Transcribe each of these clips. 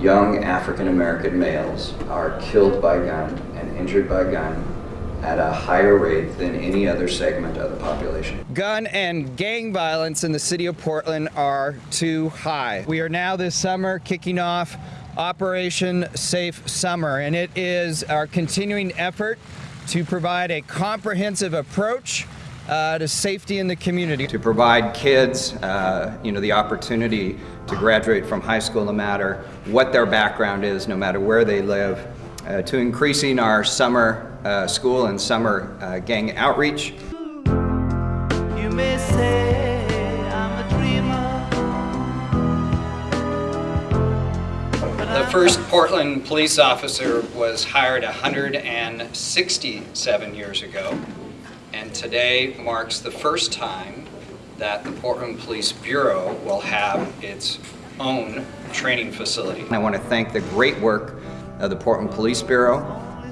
young African American males are killed by gun and injured by gun at a higher rate than any other segment of the population. Gun and gang violence in the city of Portland are too high. We are now this summer kicking off Operation Safe Summer, and it is our continuing effort to provide a comprehensive approach uh, to safety in the community. To provide kids, uh, you know, the opportunity to graduate from high school no matter what their background is, no matter where they live, uh, to increasing our summer uh, school and summer uh, gang outreach. The first Portland police officer was hired 167 years ago, and today marks the first time that the Portland Police Bureau will have its own training facility. I want to thank the great work of the Portland Police Bureau,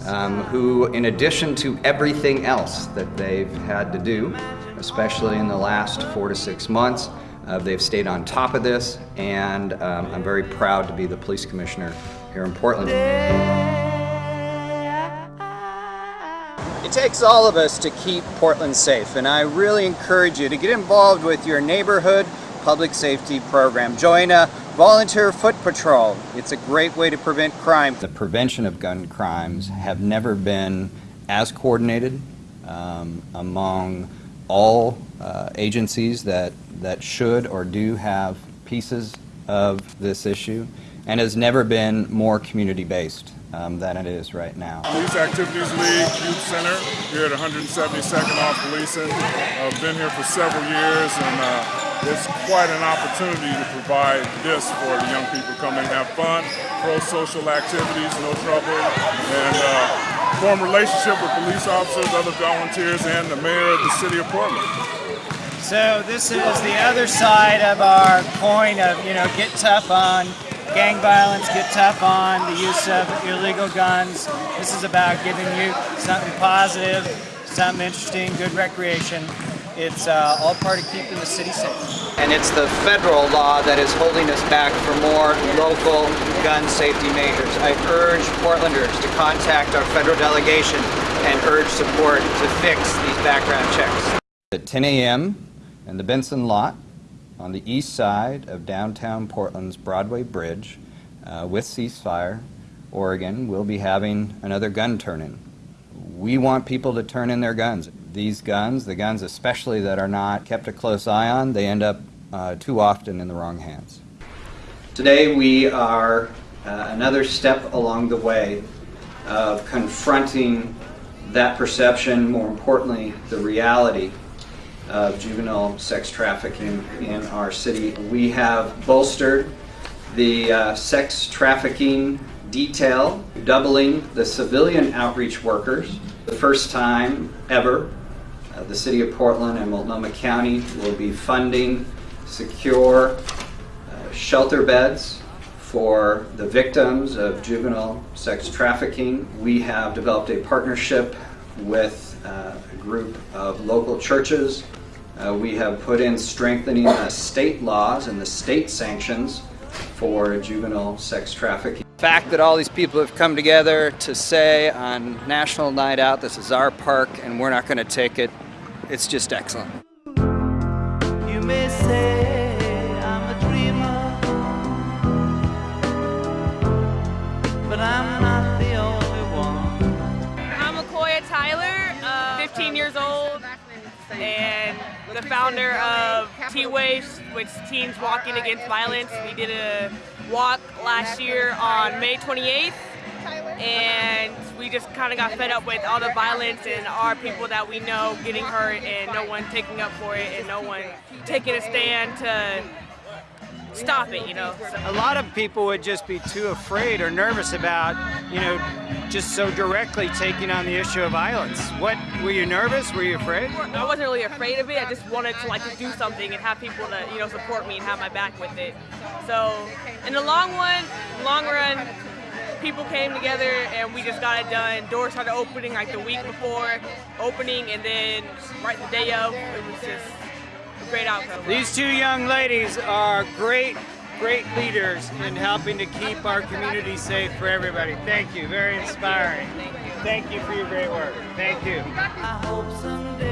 um, who, in addition to everything else that they've had to do, especially in the last four to six months, uh, they've stayed on top of this, and um, I'm very proud to be the police commissioner here in Portland. It takes all of us to keep Portland safe, and I really encourage you to get involved with your neighborhood public safety program. Join a volunteer foot patrol. It's a great way to prevent crime. The prevention of gun crimes have never been as coordinated um, among all uh, agencies that, that should or do have pieces of this issue and has never been more community-based um, than it is right now. Police Activities League Youth Center here at 172nd off Policing. I've been here for several years and uh, it's quite an opportunity to provide this for the young people come and have fun, pro-social activities, no trouble, and uh, form relationship with police officers, other volunteers, and the mayor of the city of Portland. So this is the other side of our coin of, you know, get tough on gang violence, get tough on the use of illegal guns. This is about giving you something positive, something interesting, good recreation. It's uh, all part of keeping the city safe. And it's the federal law that is holding us back for more local gun safety measures. I urge Portlanders to contact our federal delegation and urge support to fix these background checks. At 10 a.m. in the Benson lot, on the east side of downtown Portland's Broadway Bridge uh, with Ceasefire, Oregon, we'll be having another gun turn-in. We want people to turn in their guns. These guns, the guns especially that are not kept a close eye on, they end up uh, too often in the wrong hands. Today we are uh, another step along the way of confronting that perception, more importantly, the reality of juvenile sex trafficking in our city. We have bolstered the uh, sex trafficking detail, doubling the civilian outreach workers. The first time ever, uh, the City of Portland and Multnomah County will be funding secure uh, shelter beds for the victims of juvenile sex trafficking. We have developed a partnership with uh, a group of local churches uh, we have put in strengthening the state laws and the state sanctions for juvenile sex trafficking. The fact that all these people have come together to say on National Night Out, this is our park and we're not going to take it, it's just excellent. 15 years old, and the founder of T-Waves, which Teens Walking Against Violence. We did a walk last year on May 28th and we just kind of got fed up with all the violence and our people that we know getting hurt and no one taking up for it and no one taking a stand to stop it, you know. A lot of people would just be too afraid or nervous about, you know, just so directly taking on the issue of violence. What, were you nervous? Were you afraid? I wasn't really afraid of it. I just wanted to like to do something and have people to, you know, support me and have my back with it. So in the long one, long run, people came together and we just got it done. Doors started opening like the week before opening and then right the day of, it was just great outcome. These two young ladies are great great leaders in helping to keep our community safe for everybody. Thank you. Very inspiring. Thank you for your great work. Thank you. I hope someday